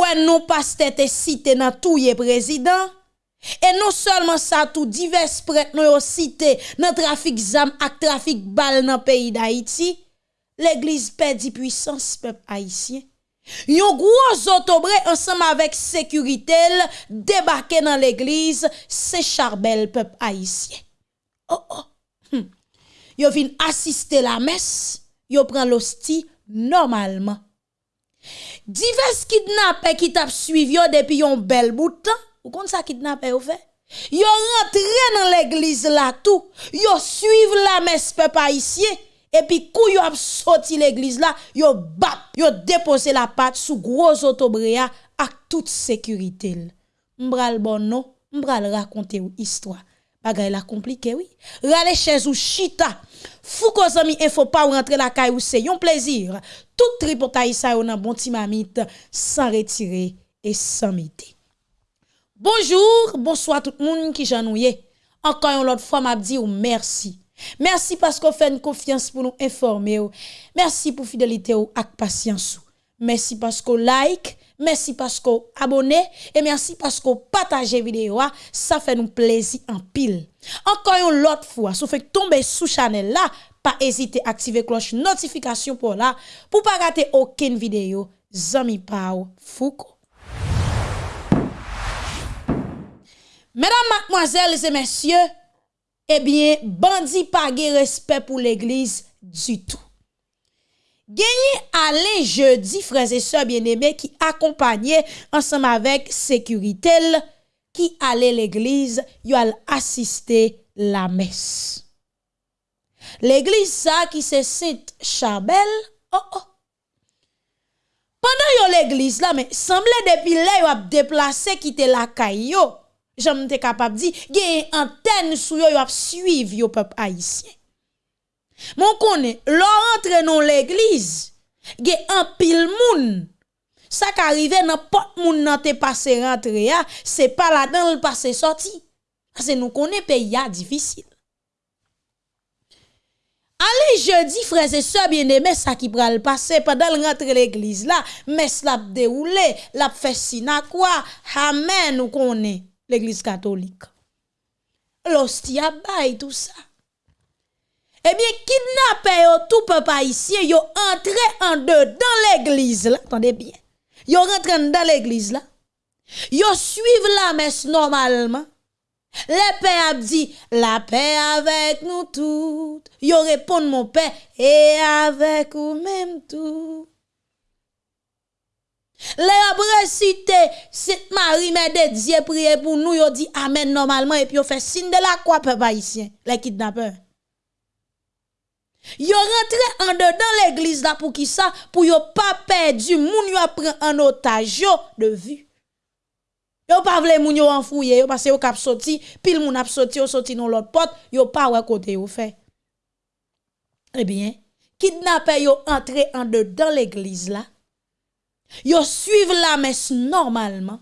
wè nou paste te site nan touye prezident, e nou solman sa tou divers pret nou yo site nan trafik zam ak trafik bal nan peyi da Haiti, l'Eglise pedi puissance pep Haitien. Yon gwo zotobre ansam avèk sekuritel debake nan l'Eglise se charbel pep Haitien. Oh oh, hm. yo vin asiste la mes, yo pran l'osti normalman. Divers kidnappés qui t'a suivi depuis un bel bout de temps, ou kon ça kidnappé ou fait? Yo rentré dans l'église là tout, yo suivent la messe peuple haïtien et puis kou yo a sorti l'église là, yo bap, yo déposé la patte sous gros autobréa avec toute sécurité. M'bral bon non, m'bral raconter ou histoire. Bagay la compliqué oui. Rale chez ou chita. Fou zami info pas rentrer la caille ou c'est un plaisir. Tout tripotaï ça yon bon timamite sans retirer et sans mité. Bonjour, bonsoir tout le monde qui j'ennuie. Encore une autre fois m'a dit ou merci. Merci parce qu'on fait une confiance pour nous informer. Merci pour fidélité ou ak patience. Merci parce qu'on like, merci parce qu'on abonne et merci parce qu'on partage vidéo. Ça fait nous plaisir en pile. Encore une autre fois, si vous faites tomber sous channel là, pas hésiter à activer cloche notification pour là pour pas rater aucune vidéo. Zami Pau Foucault. Mesdames, mademoiselles et messieurs, eh bien, bandit pas respect pour l'église du tout. Gagné aller jeudi, frères et sœurs bien-aimés, qui accompagnaient ensemble avec sécurité, qui allait l'église, ils allaient assister la messe. L'église ça qui se Sainte Charbel, oh oh. Pendant l'église là, mais semblait depuis là, ils a déplacé quitter la caillou. J'aime capable de dire, il antenne sou yo, yo a suivi le peuple haïtien. Mon konen, lò rentre non l'eglize, ge an pil moun. Sa ka rive nan pot moun nan te pase rentre ya, se pa la dan l pase soti. Ase nou konen pe ya difisil. Ale jeudi, freze se bieneme sa ki pral pase, padal rentre l'eglise la, mes lap deroule, lap fesina kwa, amen nou konen l'eglise katolik. Losti abay tout sa. Eh bien, yo tout peuple haïtien, yo entré en deux dans l'église là, attendez bien. Yo rentré dans l'église là. Yo suivent la messe normalement. Le père a dit, la paix avec nous toutes. Yo répond mon père, et avec vous même tout. Les après cité, cette Marie de Dieu prier pour nous, yo dit amen normalement et puis yo fait signe de la croix peuple haïtien, les kidnappeurs. Yo rentré en dedans l'église là pour qui ça? Pour yo pas perdu moun yo prend en otage yo de vue. Yo pas vle moun yo enfouye yo parce yo k'ap sorti, pile moun ap sorti yo sorti dans l'autre porte, yo pas ouais côté yo fait. Eh bien, kidnappeur yo entré en dedans l'église là Yo suivent la messe normalement.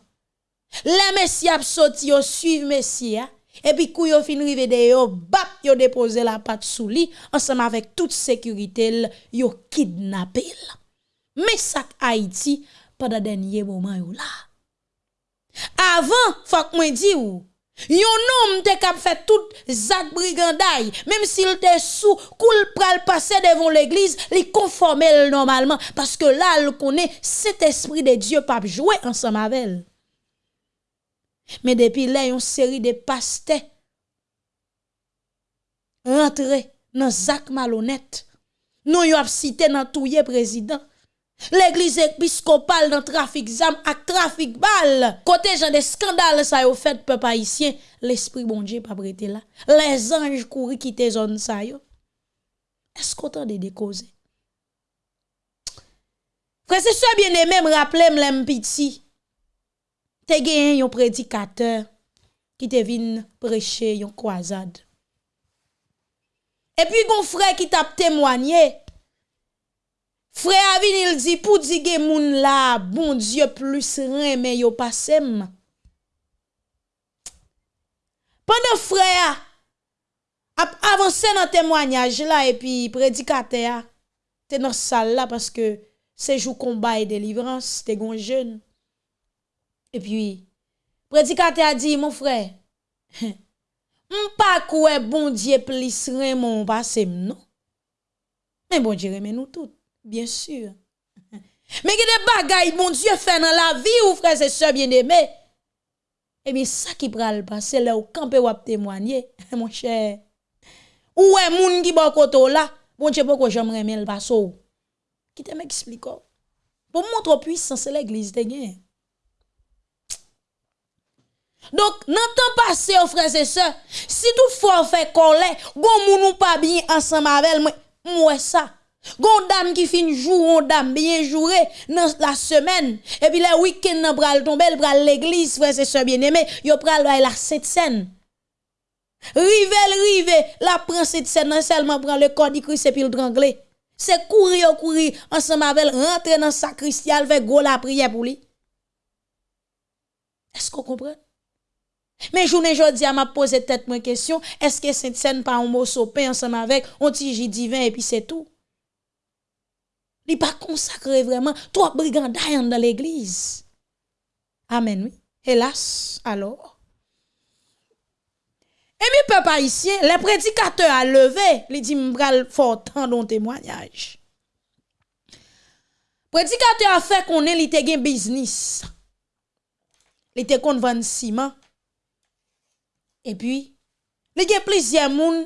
La messe y a sorti, yo suivent messia. Epi kou yo fin rive de yo, bap yo depose la pat sou li, ansam avek tout sekuritel yo kidnapel. Mesak Haiti pada denye mouman yo la. Avan, fak mwen di ou, Yon nom te kap fè tout zak briganday, mèm si l te sou, koul pral pase devon l'eglise, li konformel normalman, paske la l konè set esprit de Diyo pap jouè ansan mavel. Men depi lè yon seri de paste rentre nan zak malonet. Nou yo ap site nan touye prezident. L'eglise episkopal nan trafik zam ak trafik bal. Kote jan de skandal sa yo fet pe pa isyen. L'esprit bon diye pa brete la. Les anj kouri kite zon sa yo. Eskotan de dekoze. Prese se bien eme m raple m lem piti. te gen yon predikater ki te vin preche yon kwazad. E pi gon fre ki tap temwanyen, fre avin il di pou di gen moun la, bon diyo plus reme yo pasem. Pendan fre a, ap avanse nan temwanyaj la, e pi predikate a, te nan sal la, paske sejou komba e delivrans, te gon jen. E pi, predikate a di, mon frè, m pa kouè bon diye plis remon basem nou. Men bon diye remen nou tout, bien sur. Men gede bagay bon diye fè nan la vi ou frè se se bien eme. E bi sa ki pral basè bon le ou kampe wap temwanye, mon chè. Ou wè moun ki bon koto la, bon diye pou ko jom remen l baso ou. Ki te mè ki spliko. Pou moun tro pwisan se l'eglise te gen. Donc, dans temps passé, frères et sœurs, si toutefois on fait colère, bon moun ou pas bien ensemble avec moi, moi ça. Gon dame qui fin jour, on dame bien joué dans la semaine. Et puis le week-end nan pral tomber, elle pral l'église, frères et sœurs bien-aimés, yo pral la cette scène. Rive, rive, la prend cette scène, seulement prend le corps du Christ et puis le drangler. C'est courir, courir, ensemble avec rentrer dans sacristie, avec go la prière pour lui. Est-ce qu'on Mais journée jodi a m'a posé tête moi question, est-ce que cette scène pas un mot sopé ensemble avec un petit divin et puis c'est tout? Il pas consacré vraiment trop brigandaille dans l'église. Amen, oui. Hélas, alors. Et mi peuple ici, le prédicateur a levé, il dit m'bral fort tant dans témoignage. Prédicateur a fait qu'on ait li un business. Il était vendre ciment E pi, li gen plizye moun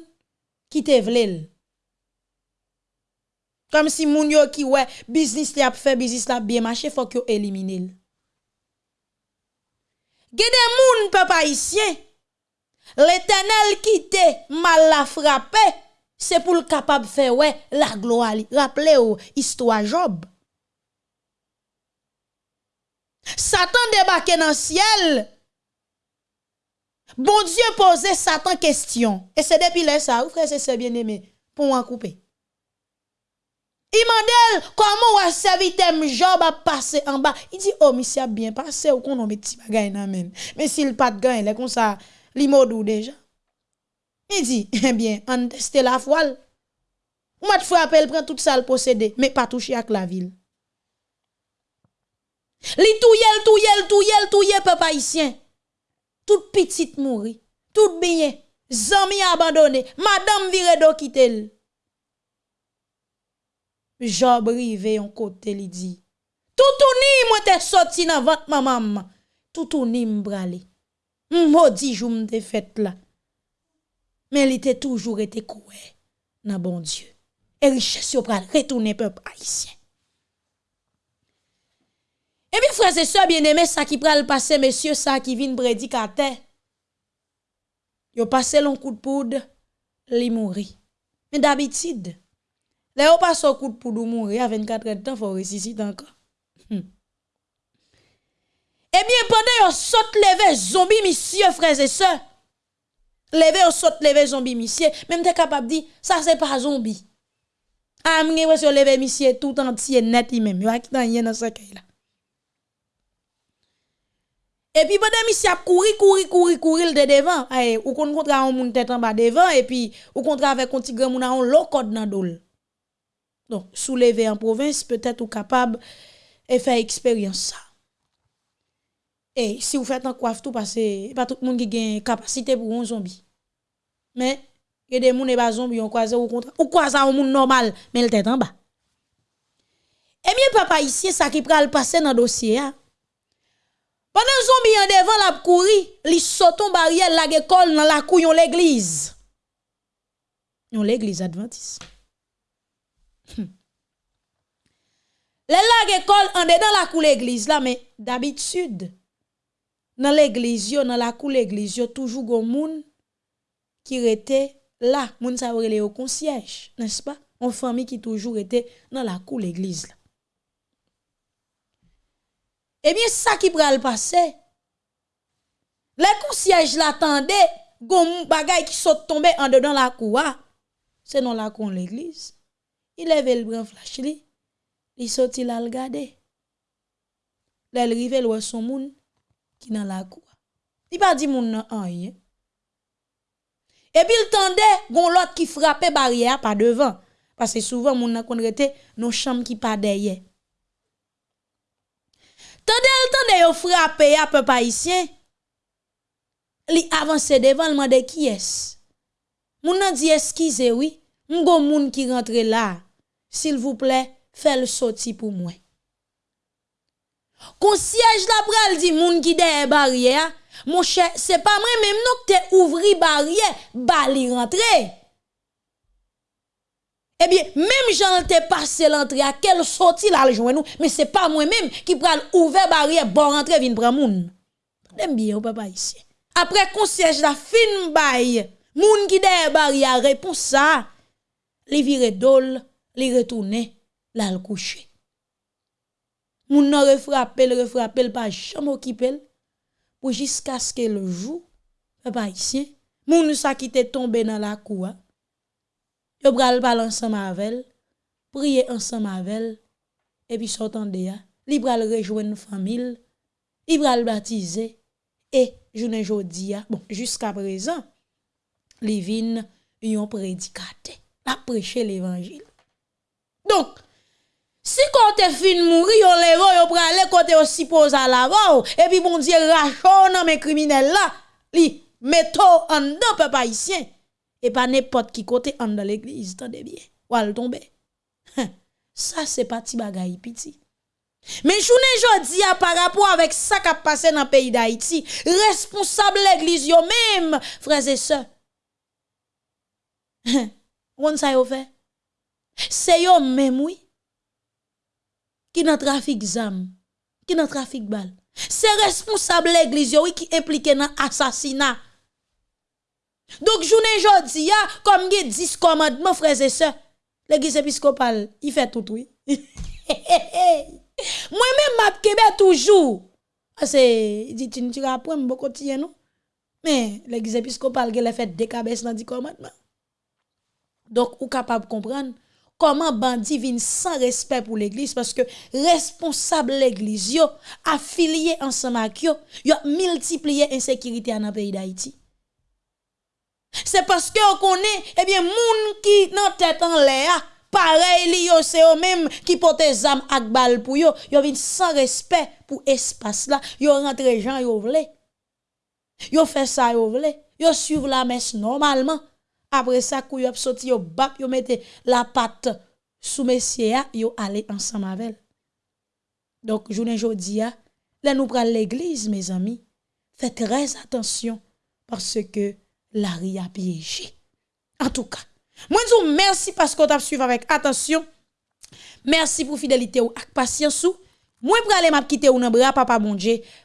ki te vlel. Kom si moun yo ki we, biznis li ap fe, biznis la biye mache, fok yo elimine l. Gen de moun pe pa isyen, l'Etenel ki te mal la frape, se pou l kapab fe we la gloa li. Raple yo, istwa job. Satan debake nan siel, Bon Dieu posait Satan question. Et c'est depuis là ça, vous frère, c'est bien aimé, pour en couper. Il m'a dit, comment ou serviteur Job a passé en bas? Il dit, oh, monsieur a bien passé, ou qu'on a mis petit bagay nan Mais s'il pas de il est comme ça, li modou déjà. Il dit, eh bien, on teste la voile. Ou m'a frappé, prend tout ça le posséder, mais pas toucher avec la ville. Li touyel, touyel, touyel, touyel, peuple haïtien tout petit mouri, tout bien, zami abandonné, madame viredo quitte Job rive yon kote li di, toutouni mwen te soti nan vant mamam, toutouni mbrale, modi jou mte fet la. Men li te toujou rete kouè nan bon Diyo, e riches yo pral retoune pep haisyen. E pi freze se bieneme sa ki pral pase mesye sa ki vin predikate. Yo pase lon kout poud, li mouri. Men d'abitid, le yo pase lon kout poud ou mouri a 24 etan fò resisit anka. Hmm. E mi epande yo sot leve zombi misye freze se. Leve yo sot leve zombi misye. Men mte kapap di, sa se pa zombi. A ah, mwen yo leve misye tout antye net li men. Yo akitan yen an sakay la. Et puis pendant monsieur a couru couru couru couru de devant, eh ou kon kontra un moun tête en bas devant et puis ou kontra avec un petit grand moun on l'eau code dans dol. Donc soulever en province peut-être ou capable et faire expérience ça. Et si vous faites un coiffe tout parce que pas tout le monde qui a capacité pour un zombie. Mais il y a des gens qui pas zombie on croise ou contre ou croise un monde normal mais le tête en bas. Et bien papa ici ça qui pral passer dans dossier hein? Pendant zombie en devant la couri, li sauton barrière la école dans la couillon l'église. Yon l'église adventiste. Hmm. Le la école en dedans la cour l'église là mais d'habitude dans l'église yo dans la cour l'église yo toujours gon moun qui était là, moun sa les au concierge, n'est-ce pas? On famille qui toujours était dans la cour l'église là. Eh bien, ça qui pral passer. Les concierges l'attendait, gon bagay qui saute tomber en dedans la cour. Ah. C'est non la cour l'église. Il lève le bras flash li. Il sorti là le garder. Là il rive le son moun qui dans la cour. Il pas dit moun nan rien. Et puis il tendait gon l'autre qui frappait barrière pas devant parce que souvent moun nan kon rete nos chambres qui pas derrière. Tande l tande yo frape ya pe pa isyen. Li avanse devan lman de ki es. Moun nan di eskize oui. Mgo moun ki rentre la. Sil vouple, fel soti pou mwen. Kon siyej la pral di moun ki de e barye ya. Mwen che, se pa mwen menm nou ke te ouvri barye, bali rentre. Eh bien, même j'en te passé l'entrée à quelle sortie là le nous, mais c'est pas moi-même qui pral ouvert barrière bon rentrer vinn prendre moun. Dem bien papa ici. Après concierge la fin bail, moun qui derrière barrière répond ça, li vire dol, li retourner, là le coucher. Moun nan refrappé, le refrappé, pas jamais occupé pour jusqu'à ce que le jour, papa ici, moun sa qui te tombé dans la cour, yo pral parler ensemble avec prier ensemble avec et puis sortant de ya, li pral rejoindre famille, li pral baptiser et journée jodi bon jusqu'à présent, li vin yon prédicateur, la prêcher l'évangile. Donc, si quand te fin mourir, yon levo, yon prale kote à l'avant, et puis bon Dieu rachon nan mes criminels là, li meto en deux peuple haïtien, et pas n'importe qui côté en dans l'église, tendez bien. Ou al tombe. Ça c'est pas petit bagay piti. Mais journée jodi a par rapport avec ça qui a passé dans le pays d'Haïti, responsable l'église yo même, frères et sœurs. On ça yo fait. C'est yo même oui. Qui dans trafic zam, qui dans trafic bal. C'est responsable l'église oui qui impliqué dans assassinat Donc journée jodi a comme il 10 commandements frères et sœurs. L'église épiscopale, il fait tout oui. Moi-même kebe toujours. Ah, c'est dit tu tu apprends beaucoup de non? Mais l'église épiscopale elle a fait des cabesses dans 10 commandements. Donc ou capable comprendre comment bandi vient sans respect pour l'église parce que responsable l'église affilié ensemble avec yo yo multiplié insécurité dans le pays d'Haïti c'est parce que on connaît eh bien moun qui nan tête en l'air pareil li c'est eux même qui porte zam ak bal pour yo. Yo vinn sans respect pour espace là. Yo rentre gens yo vle yo fait ça yo vle yo suivre la messe normalement. Après ça, kou yo sorti yo bap yo la patte sous messieurs yo aller ensemble avec. Donc journée jodi là nous prenons l'église mes amis, faites très attention parce que la a piégé. En tout cas, moi vous merci parce que vous avez suivi avec attention. Merci pour fidélité ou patience ou. Moi pour aller m'a quitter ou nan bras papa bon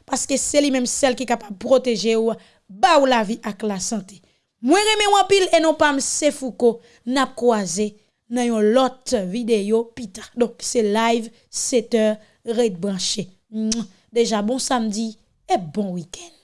parce que c'est lui même celle qui est capable de protéger ou ba ou la vie avec la santé. Moi remè pile et non pas M. Foucault n'a croisé dans yon l'autre vidéo pita. Donc c'est live 7h red branché. Déjà bon samedi et bon week-end.